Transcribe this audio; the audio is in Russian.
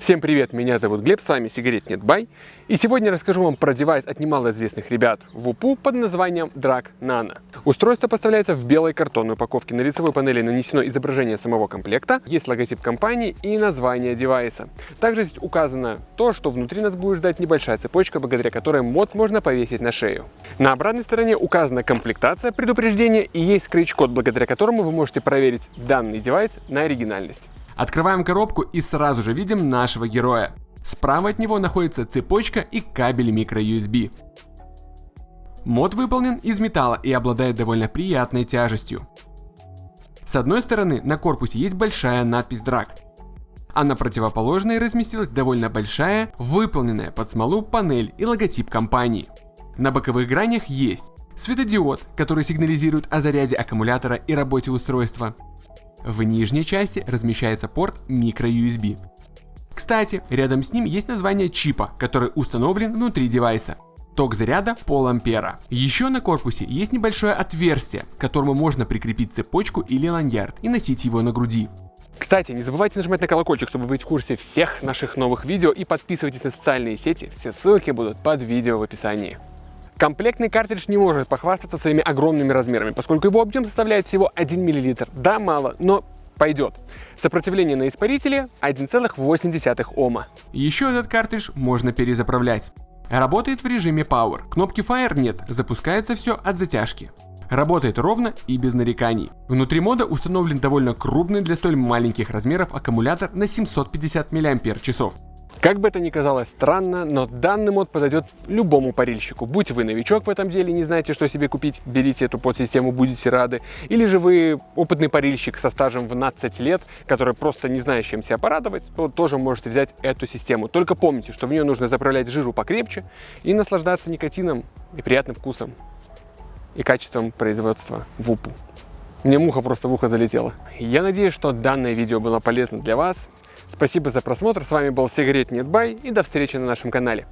Всем привет, меня зовут Глеб, с вами Сигарет Нет Бай. И сегодня расскажу вам про девайс от немалоизвестных ребят в УПУ под названием Drag Nano. Устройство поставляется в белой картонной упаковке. На лицевой панели нанесено изображение самого комплекта, есть логотип компании и название девайса. Также здесь указано то, что внутри нас будет ждать небольшая цепочка, благодаря которой мод можно повесить на шею. На обратной стороне указана комплектация предупреждения и есть скретч-код, благодаря которому вы можете проверить данный девайс на оригинальность. Открываем коробку и сразу же видим нашего героя. Справа от него находится цепочка и кабель micro-USB. Мод выполнен из металла и обладает довольно приятной тяжестью. С одной стороны на корпусе есть большая надпись DRAG, а на противоположной разместилась довольно большая, выполненная под смолу панель и логотип компании. На боковых гранях есть светодиод, который сигнализирует о заряде аккумулятора и работе устройства, в нижней части размещается порт microUSB. Кстати, рядом с ним есть название чипа, который установлен внутри девайса. Ток заряда пол ампера. Еще на корпусе есть небольшое отверстие, к которому можно прикрепить цепочку или ланьярд и носить его на груди. Кстати, не забывайте нажимать на колокольчик, чтобы быть в курсе всех наших новых видео и подписывайтесь на социальные сети, все ссылки будут под видео в описании. Комплектный картридж не может похвастаться своими огромными размерами, поскольку его объем составляет всего 1 мл. Да, мало, но пойдет. Сопротивление на испарителе 1,8 Ома. Еще этот картридж можно перезаправлять. Работает в режиме Power. Кнопки Fire нет, запускается все от затяжки. Работает ровно и без нареканий. Внутри мода установлен довольно крупный для столь маленьких размеров аккумулятор на 750 мАч. Как бы это ни казалось странно, но данный мод подойдет любому парильщику. Будь вы новичок в этом деле, не знаете, что себе купить, берите эту подсистему, будете рады. Или же вы опытный парильщик со стажем в 12 лет, который просто не знает, чем себя порадовать, то тоже можете взять эту систему. Только помните, что в нее нужно заправлять жижу покрепче и наслаждаться никотином и приятным вкусом и качеством производства в УПУ. Мне муха просто в ухо залетела. Я надеюсь, что данное видео было полезно для вас. Спасибо за просмотр, с вами был Сигарет Нетбай и до встречи на нашем канале.